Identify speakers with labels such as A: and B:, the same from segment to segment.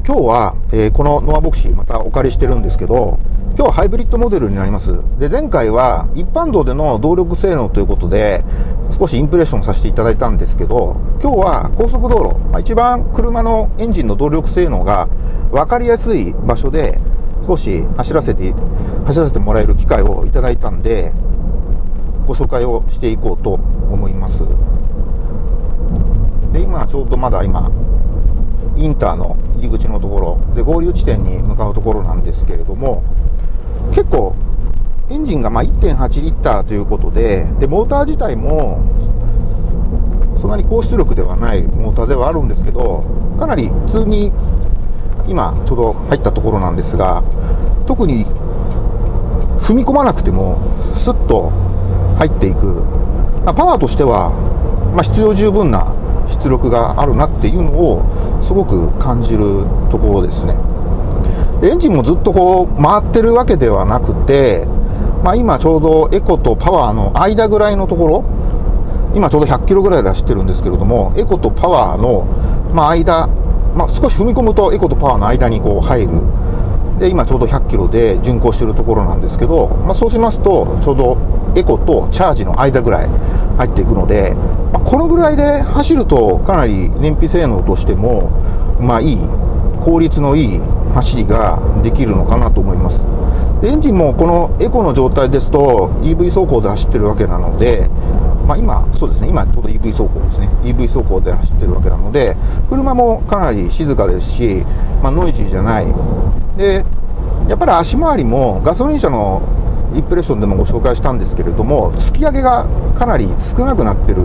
A: と、今日は、えー、このノアボクシーまたお借りしてるんですけど、今日はハイブリッドモデルになります。で、前回は一般道での動力性能ということで、少しインプレッションさせていただいたんですけど、今日は高速道路、まあ、一番車のエンジンの動力性能が分かりやすい場所で、少し走らせて、走らせてもらえる機会をいただいたんで、ご紹介をしていこうと思います。で、今ちょうどまだ今、インターの入り口のところ。で合流地点に向かうところなんですけれども結構エンジンがま1.8リッターということででモーター自体もそんなに高出力ではないモーターではあるんですけどかなり普通に今ちょうど入ったところなんですが特に踏み込まなくてもスッと入っていく。まあパワーとしては、まあ、必要十分な出力があるなっていうのをすごく感じるところですね。エンジンもずっとこう回ってるわけではなくて、まあ、今ちょうどエコとパワーの間ぐらいのところ、今ちょうど100キロぐらいで走ってるんですけれども、エコとパワーの、ま、間、まあ、少し踏み込むとエコとパワーの間にこう入る。で、今ちょうど100キロで巡航してるところなんですけど、まあ、そうしますと、ちょうどエコとチャージの間ぐらい入っていくので、まあ、このぐらいで走るとかなり燃費性能としても、まあいい、効率のいい走りができるのかなと思います。でエンジンもこのエコの状態ですと EV 走行で走ってるわけなので、まあ、今、そうですね、今ちょうど EV 走行ですね、EV 走行で走ってるわけなので、車もかなり静かですし、まあ、ノイジーじゃない。で、やっぱり足回りもガソリン車のインプレッションでもご紹介したんですけれども、突き上げがかなり少なくなってる。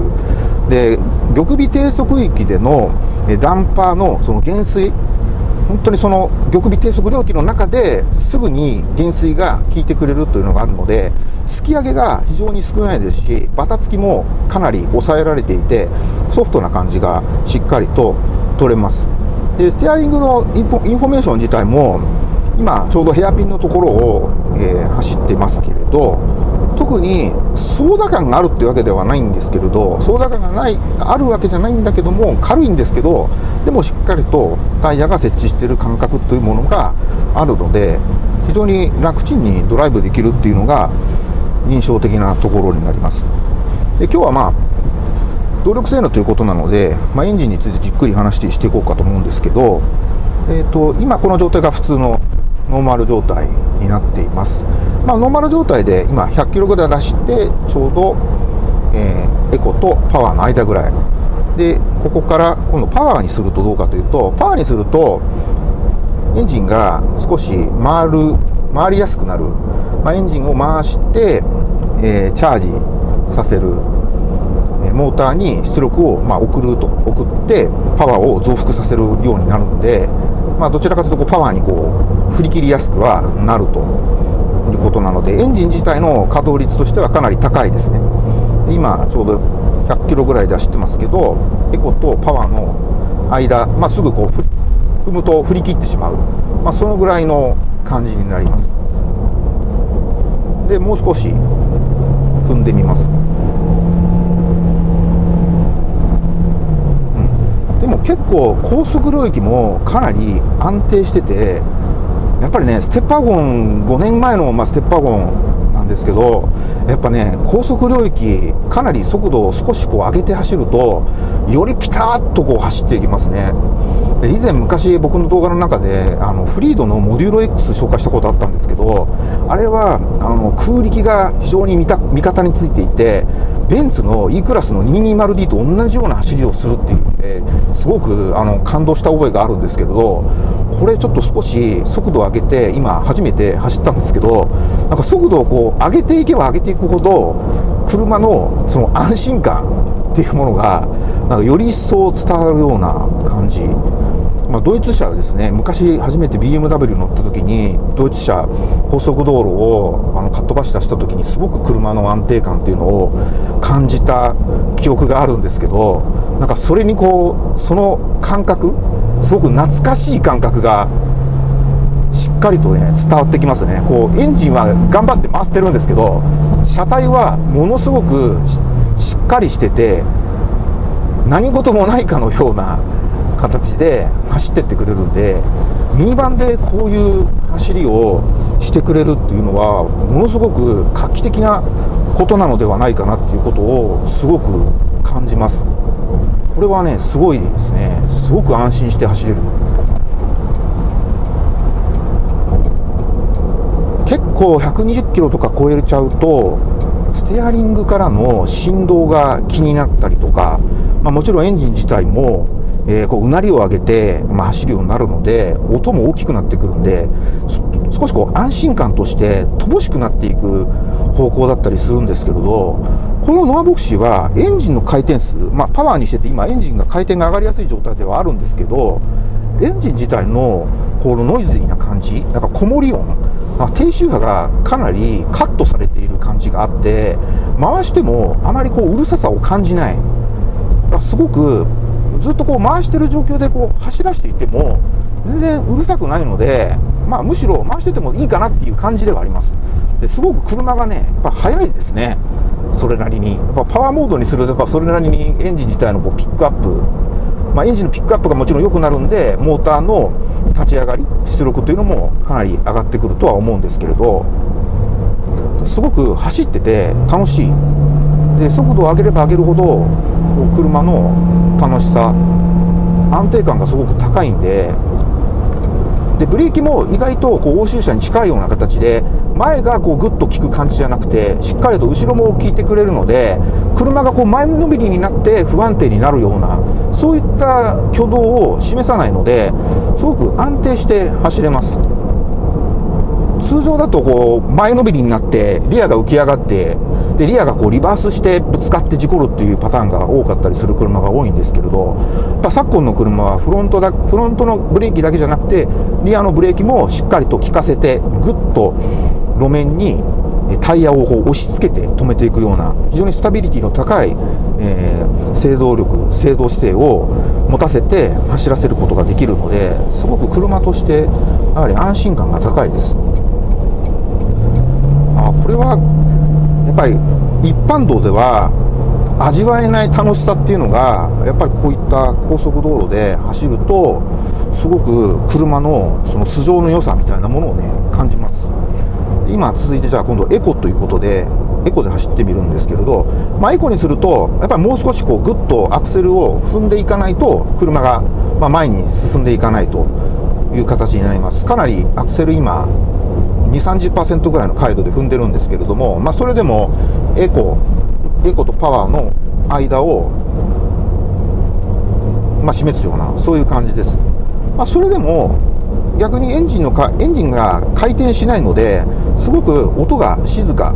A: で、玉尾低速域でのダンパーのその減衰、本当にその玉尾低速領域の中ですぐに減衰が効いてくれるというのがあるので、突き上げが非常に少ないですし、バタつきもかなり抑えられていて、ソフトな感じがしっかりと取れます。で、ステアリングのインフォメーション自体も、今ちょうどヘアピンのところを、えー、走ってますけれど特に操舵感があるっていうわけではないんですけれど操舵感がないあるわけじゃないんだけども軽いんですけどでもしっかりとタイヤが接地している感覚というものがあるので非常に楽ちんにドライブできるっていうのが印象的なところになります。で今日はまあ動力性能ということなので、まあ、エンジンについてじっくり話していこうかと思うんですけど、えーと今この状態が普通のノーマル状態になっています。まあ、ノーマル状態で今100キロぐらい出してちょうど、えー、エコとパワーの間ぐらい。でここから今度パワーにするとどうかというとパワーにするとエンジンが少し回る回りやすくなる、まあ、エンジンを回して、えー、チャージさせる。モーターに出力をま送ると送ってパワーを増幅させるようになるので、まあ、どちらかというとこうパワーにこう振り切りやすくはなるということなのでエンジン自体の稼働率としてはかなり高いですね。今ちょうど100キロぐらいで走ってますけどエコとパワーの間、まあ、すぐこう踏むと振り切ってしまう、まあ、そのぐらいの感じになります。でもう少し踏んでみます。でも結構高速領域もかなり安定しててやっぱりねステッパーゴン5年前の、まあ、ステッパーゴンなんですけどやっぱね高速領域かなり速度を少しこう上げて走るとよりピタッとこう走っていきますね。以前昔僕の動画の中であのフリードのモデューロ X 紹介したことあったんですけどあれはあの空力が非常に味方についていてベンツの E クラスの 220D と同じような走りをするっていうんですごくあの感動した覚えがあるんですけどこれちょっと少し速度を上げて今初めて走ったんですけどなんか速度をこう上げていけば上げていくほど車のその安心感っていうものがなんかより一層伝わるような感じ。まあ、ドイツ車ですね。昔初めて BMW 乗った時にドイツ車高速道路をあのかっ飛ばし出した時にすごく車の安定感っていうのを感じた記憶があるんですけどなんかそれにこうその感覚すごく懐かしい感覚がしっかりとね伝わってきますね。こうエンジンは頑張って回ってるんですけど車体はものすごくしっかりしてて何事もないかのような形で走ってってくれるんでミニバンでこういう走りをしてくれるっていうのはものすごく画期的なことなのではないかなっていうことをすごく感じます。これはねすごいですね。すごく安心して走れる。結構120キロとか超えちゃうとステアリングからの振動が気になったりとか、まあ、もちろんエンジン自体もえー、こううなりを上げて、まあ、走るようになるので音も大きくなってくるんで少しこう安心感として乏しくなっていく方向だったりするんですけれどこのノアボクシーはエンジンの回転数、まあ、パワーにしてて今エンジンが回転が上がりやすい状態ではあるんですけどエンジン自体のこのノイズーな感じなんかこもり音あ低周波がかなりカットされている感じがあって回してもあまりこううるささを感じない。だすごくずっとこう回してる状況でこう走らせていても全然うるさくないので、まあ、むしろ回しててもいいかなっていう感じではあります。ですごく車がねやっぱ速いですね。それなりに。やっぱパワーモードにするとやっぱそれなりにエンジン自体のこうピックアップ。まあ、エンジンのピックアップがもちろん良くなるんでモーターの立ち上がり出力というのもかなり上がってくるとは思うんですけれどすごく走ってて楽しい。で速度を上げれば上げるほど車の楽しさ安定感がすごく高いんででブレーキも意外とこう欧州車に近いような形で前がこうグッと効く感じじゃなくてしっかりと後ろも効いてくれるので車がこう前のめりになって不安定になるようなそういった挙動を示さないのですごく安定して走れます。通常だとこう前のめりになってリアが浮き上がってでリアがこうリバースしてぶつかって事故るっていうパターンが多かったりする車が多いんですけれど昨今の車はフロントだフロントのブレーキだけじゃなくてリアのブレーキもしっかりと効かせてぐっと路面にタイヤをこう押し付けて止めていくような非常にスタビリティの高い、えー、制動力制動姿勢を持たせて走らせることができるのですごく車としてやはり安心感が高いです。あこれはやっぱり一般道では味わえない楽しさっていうのがやっぱりこういった高速道路で走るとすごく車のその素性の良さみたいなものをね感じます。今続いてじゃあ今度エコということでエコで走ってみるんですけれど、まあ、エコにするとやっぱりもう少しこうグッとアクセルを踏んでいかないと車がま前に進んでいかないという形になります。かなりアクセル今2、30%ぐらいの回路で踏んでるんですけれども、まあ、それでもエコ、エコとパワーの間を、まあ、示すような、そういう感じです。まあ、それでも、逆にエンジンのか、エンジンが回転しないので、すごく音が静か。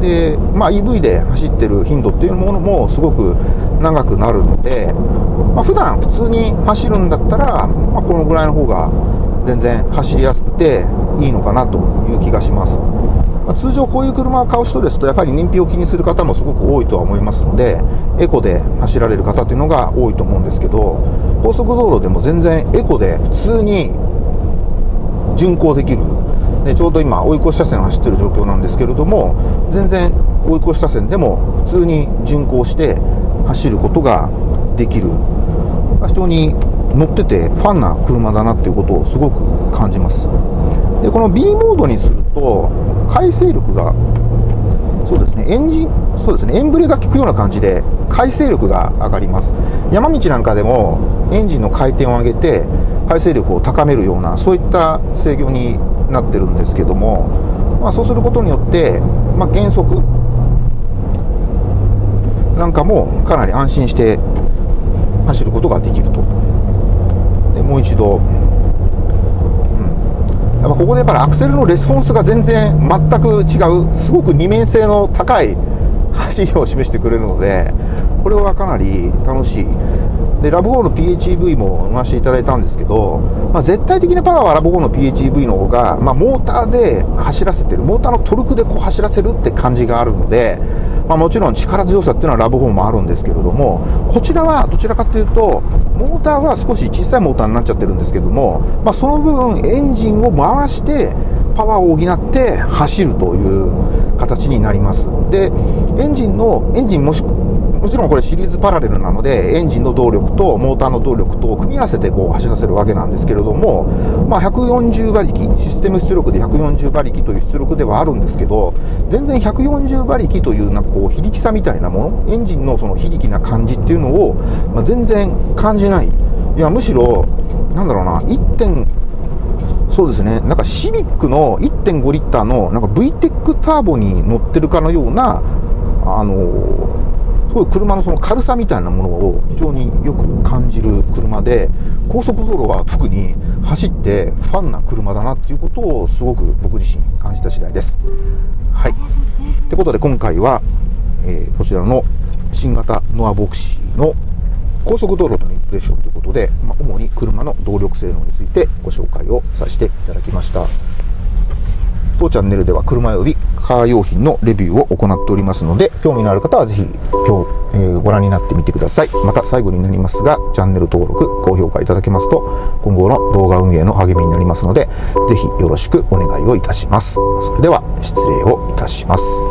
A: で、まあ、EV で走ってる頻度っていうものもすごく長くなるので、まあ、普段普通に走るんだったら、まあ、このぐらいの方が全然走りやすくていいのかなという気がします。まあ、通常こういう車を買う人ですとやっぱり燃費を気にする方もすごく多いとは思いますのでエコで走られる方というのが多いと思うんですけど高速道路でも全然エコで普通に巡航できるでちょうど今追い越し車線を走ってる状況なんですけれども全然追い越し車線でも普通に巡航して走ることができる非常に乗っててファンな車だなっていうことをすごく感じます。でこの B モードにすると回生力がそうですねエンジンそうですねエンブレが効くような感じで回生力が上がります。山道なんかでもエンジンの回転を上げて回生力を高めるようなそういった制御になってるんですけども、まあ、そうすることによって、まあ、減速なんかもかなり安心して走ることができると。もう一度、うん、やっぱここでやっぱりアクセルのレスポンスが全然全く違うすごく二面性の高い走りを示してくれるのでこれはかなり楽しい。でラブ4の PHEV も乗らせていただいたんですけど、まあ、絶対的なパワーはラブ4の PHEV の方が、まあ、モーターで走らせてるモーターのトルクでこう走らせるって感じがあるのでまあ、もちろん力強さっていうのはラブ4もあるんですけれどもこちらはどちらかというとモーターは少し小さいモーターになっちゃってるんですけども、まあ、その分エンジンを回してパワーを補って走るという形になります。でエンジンのエンジンもしもちろんこれシリーズパラレルなので、エンジンの動力とモーターの動力と組み合わせてこう走らせるわけなんですけれども、まあ、140馬力、システム出力で140馬力という出力ではあるんですけど、全然140馬力というなんかこう非力さみたいなもの、エンジンのその非力な感じっていうのを、まあ、全然感じない。いや、むしろ、なんだろうな、1. そうですね、なんかシビックの1.5リッターのなんか VTEC ターボに乗ってるかのような、あのすごい車のその軽さみたいなものを非常によく感じる車で、高速道路は特に走ってファンな車だなっていうことをすごく僕自身感じた次第です。はい。ってことで今回は、えー、こちらの新型ノアボクシーの高速道路とのインプレッションということで、まあ、主に車の動力性能についてご紹介をさせていただきました。当チャンネルでは車及びカー用品のレビューを行っておりますので、興味のある方はぜひ今日、えー、ご覧になってみてください。また最後になりますが、チャンネル登録、高評価いただけますと、今後の動画運営の励みになりますので、ぜひよろしくお願いをいたします。それでは失礼をいたします。